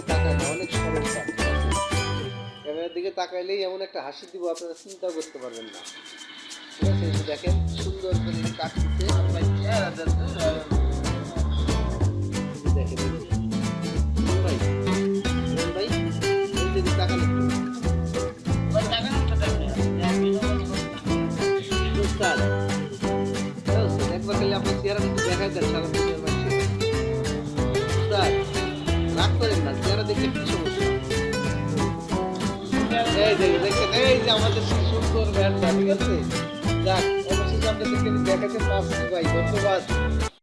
দিকে তাকায় না, অনেক সমস্যা। ক্যামেরার দিকে তাকাইলেই এমন একটা হাসি দিব, আপনারা চিন্তাও করতে পারবেন না। ঠিক আছে দেখেন, সুন্দর করে কাটতে চেহারা দেখলে কি সমস্যা। এই যে, দেখেন, এই যে আমাদের সুন্দর ভ্যানটা ঠিক আছে? যাক, অবশেষে আমরা আমি দেখাতে পারছি ভাই, ধন্যবাদ।